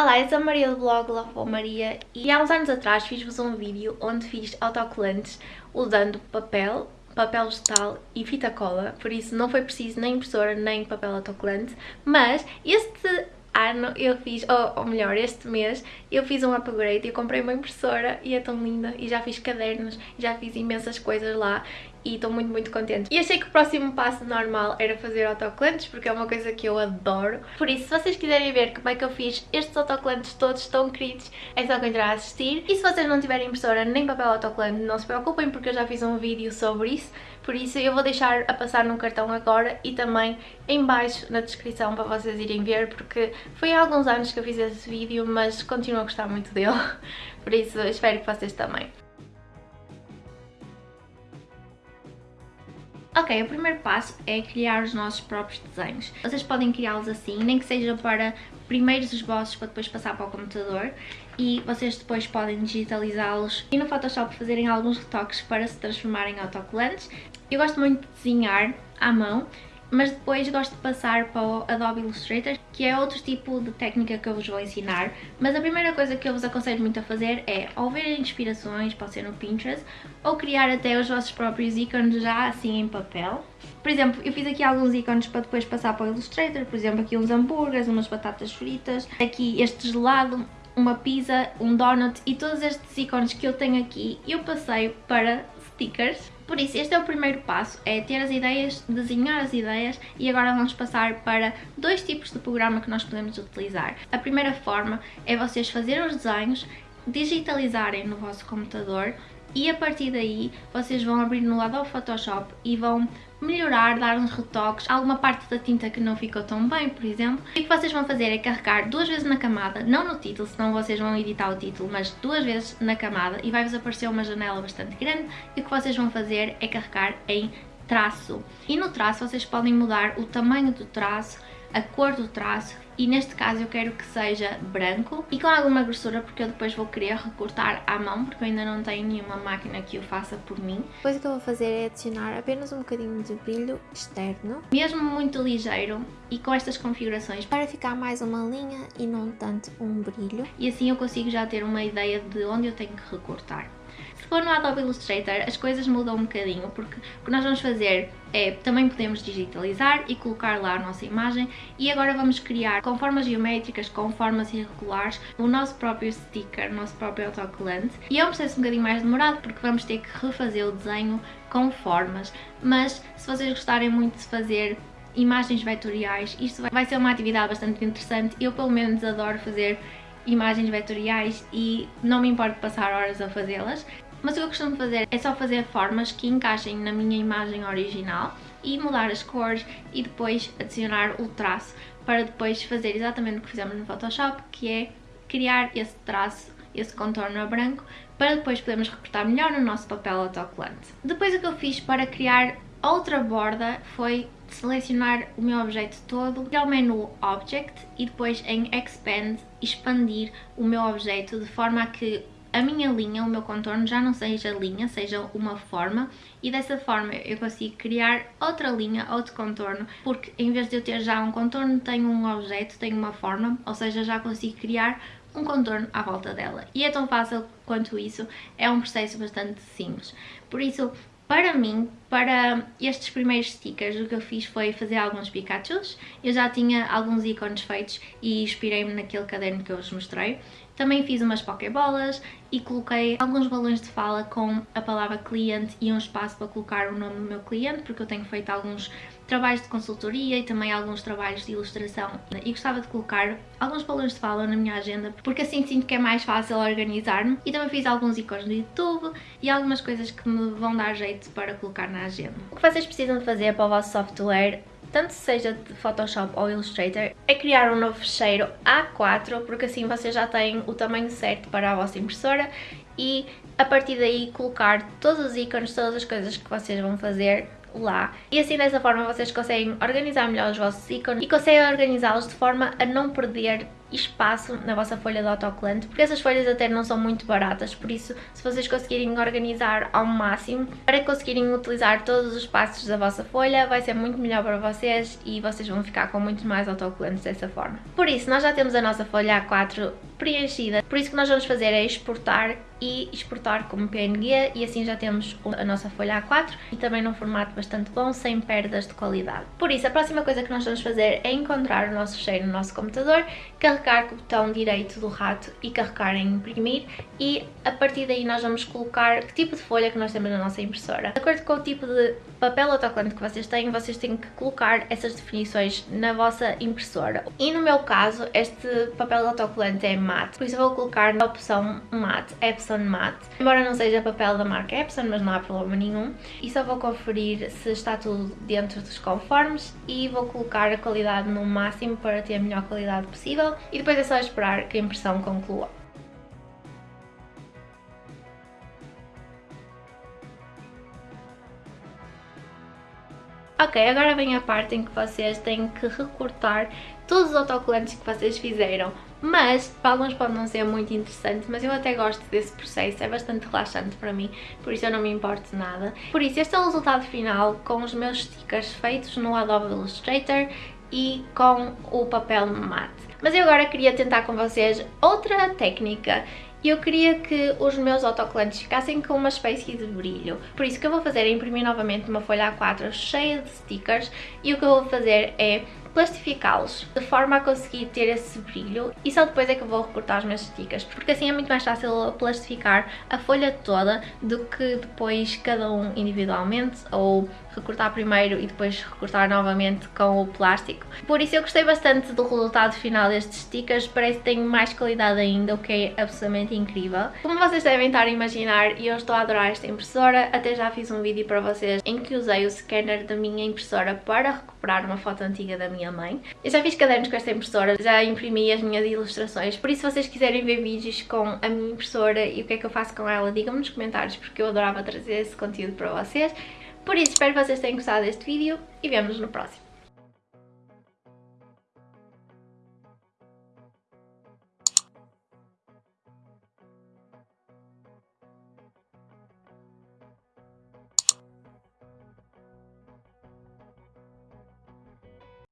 Olá, eu sou a Maria do blog Lavou Maria e há uns anos atrás fiz-vos um vídeo onde fiz autocolantes usando papel, papel vegetal e fita cola, por isso não foi preciso nem impressora nem papel autocolante, mas este ano eu fiz, ou, ou, melhor, este mês, eu fiz um upgrade, eu comprei uma impressora e é tão linda e já fiz cadernos, já fiz imensas coisas lá e estou muito, muito contente. E achei que o próximo passo normal era fazer autocolantes, porque é uma coisa que eu adoro. Por isso, se vocês quiserem ver como é que eu fiz estes autocolantes todos tão queridos, é só continuar a assistir. E se vocês não tiverem impressora nem papel autocolante, não se preocupem, porque eu já fiz um vídeo sobre isso. Por isso, eu vou deixar a passar num cartão agora e também em baixo na descrição para vocês irem ver, porque foi há alguns anos que eu fiz esse vídeo, mas continuo a gostar muito dele. Por isso, espero que vocês também. Ok, o primeiro passo é criar os nossos próprios desenhos. Vocês podem criá-los assim, nem que seja para primeiros esboços para depois passar para o computador e vocês depois podem digitalizá-los e no Photoshop fazerem alguns retoques para se transformarem em autocolantes. Eu gosto muito de desenhar à mão, mas depois gosto de passar para o Adobe Illustrator, que é outro tipo de técnica que eu vos vou ensinar. Mas a primeira coisa que eu vos aconselho muito a fazer é ou ver inspirações, pode ser no Pinterest, ou criar até os vossos próprios ícones já assim em papel. Por exemplo, eu fiz aqui alguns ícones para depois passar para o Illustrator, por exemplo, aqui uns hambúrgueres, umas batatas fritas, aqui este gelado, uma pizza, um donut e todos estes ícones que eu tenho aqui eu passei para stickers por isso, este é o primeiro passo, é ter as ideias, desenhar as ideias e agora vamos passar para dois tipos de programa que nós podemos utilizar. A primeira forma é vocês fazerem os desenhos, digitalizarem no vosso computador e a partir daí vocês vão abrir no lado do Photoshop e vão melhorar, dar uns retoques, alguma parte da tinta que não ficou tão bem, por exemplo. E o que vocês vão fazer é carregar duas vezes na camada, não no título, senão vocês vão editar o título, mas duas vezes na camada e vai-vos aparecer uma janela bastante grande e o que vocês vão fazer é carregar em traço. E no traço vocês podem mudar o tamanho do traço, a cor do traço e neste caso eu quero que seja branco e com alguma grossura porque eu depois vou querer recortar à mão porque eu ainda não tenho nenhuma máquina que o faça por mim. Depois o que eu vou fazer é adicionar apenas um bocadinho de brilho externo. Mesmo muito ligeiro e com estas configurações. Para ficar mais uma linha e não tanto um brilho. E assim eu consigo já ter uma ideia de onde eu tenho que recortar. Se for no Adobe Illustrator as coisas mudam um bocadinho porque o que nós vamos fazer é, também podemos digitalizar e colocar lá a nossa imagem e agora vamos criar com formas geométricas, com formas irregulares, o nosso próprio sticker, o nosso próprio autocolante. E é um processo um bocadinho mais demorado porque vamos ter que refazer o desenho com formas, mas se vocês gostarem muito de fazer imagens vetoriais, isto vai ser uma atividade bastante interessante, eu pelo menos adoro fazer imagens vetoriais e não me importo passar horas a fazê-las. Mas o que eu costumo fazer é só fazer formas que encaixem na minha imagem original e mudar as cores e depois adicionar o traço para depois fazer exatamente o que fizemos no Photoshop, que é criar esse traço, esse contorno a branco, para depois podermos recortar melhor no nosso papel autocolante. Depois o que eu fiz para criar outra borda foi selecionar o meu objeto todo, ir ao menu Object e depois em Expand expandir o meu objeto de forma a que a minha linha, o meu contorno já não seja linha, seja uma forma e dessa forma eu consigo criar outra linha, outro contorno, porque em vez de eu ter já um contorno, tenho um objeto, tenho uma forma, ou seja, já consigo criar um contorno à volta dela. E é tão fácil quanto isso, é um processo bastante simples. Por isso, para mim, para estes primeiros stickers, o que eu fiz foi fazer alguns Pikachus. Eu já tinha alguns ícones feitos e inspirei-me naquele caderno que eu vos mostrei. Também fiz umas pokebolas e coloquei alguns balões de fala com a palavra cliente e um espaço para colocar o nome do meu cliente, porque eu tenho feito alguns trabalhos de consultoria e também alguns trabalhos de ilustração e gostava de colocar alguns balões de fala na minha agenda porque assim sinto que é mais fácil organizar-me e também fiz alguns ícones do YouTube e algumas coisas que me vão dar jeito para colocar na agenda. O que vocês precisam fazer para o vosso software tanto seja de Photoshop ou Illustrator, é criar um novo fecheiro A4, porque assim vocês já têm o tamanho certo para a vossa impressora e a partir daí colocar todos os ícones, todas as coisas que vocês vão fazer lá. E assim dessa forma vocês conseguem organizar melhor os vossos ícones e conseguem organizá-los de forma a não perder espaço na vossa folha de autocolante, porque essas folhas até não são muito baratas, por isso se vocês conseguirem organizar ao máximo para conseguirem utilizar todos os espaços da vossa folha, vai ser muito melhor para vocês e vocês vão ficar com muito mais autocolantes dessa forma. Por isso, nós já temos a nossa folha A4 preenchida, por isso que nós vamos fazer é exportar e exportar como PNG e assim já temos a nossa folha A4 e também num formato bastante bom, sem perdas de qualidade. Por isso, a próxima coisa que nós vamos fazer é encontrar o nosso fecheiro no nosso computador, carregar com o botão direito do rato e carregar em imprimir e a partir daí nós vamos colocar que tipo de folha que nós temos na nossa impressora. De acordo com o tipo de papel autocolante que vocês têm, vocês têm que colocar essas definições na vossa impressora. E no meu caso, este papel autocolante é mate, por isso vou colocar na opção mate, Epson Matte. Embora não seja papel da marca Epson, mas não há problema nenhum. E só vou conferir se está tudo dentro dos conformes e vou colocar a qualidade no máximo para ter a melhor qualidade possível e depois é só esperar que a impressão conclua. Ok, agora vem a parte em que vocês têm que recortar todos os autocolantes que vocês fizeram, mas para alguns pode não ser muito interessante, mas eu até gosto desse processo, é bastante relaxante para mim, por isso eu não me importo nada. Por isso, este é o resultado final com os meus stickers feitos no Adobe Illustrator e com o papel mate. Mas eu agora queria tentar com vocês outra técnica e eu queria que os meus autocolantes ficassem com uma espécie de brilho. Por isso o que eu vou fazer é imprimir novamente uma folha A4 cheia de stickers e o que eu vou fazer é plastificá-los de forma a conseguir ter esse brilho e só depois é que eu vou recortar os meus stickers porque assim é muito mais fácil plastificar a folha toda do que depois cada um individualmente ou recortar primeiro e depois recortar novamente com o plástico. Por isso eu gostei bastante do resultado final destes stickers, parece que tem mais qualidade ainda, o que é absolutamente incrível. Como vocês devem estar a imaginar, eu estou a adorar esta impressora, até já fiz um vídeo para vocês em que usei o scanner da minha impressora para recuperar uma foto antiga da minha mãe. Eu já fiz cadernos com esta impressora, já imprimi as minhas ilustrações, por isso se vocês quiserem ver vídeos com a minha impressora e o que é que eu faço com ela, digam-me nos comentários porque eu adorava trazer esse conteúdo para vocês. Por isso, espero que vocês tenham gostado deste vídeo e vemos no próximo.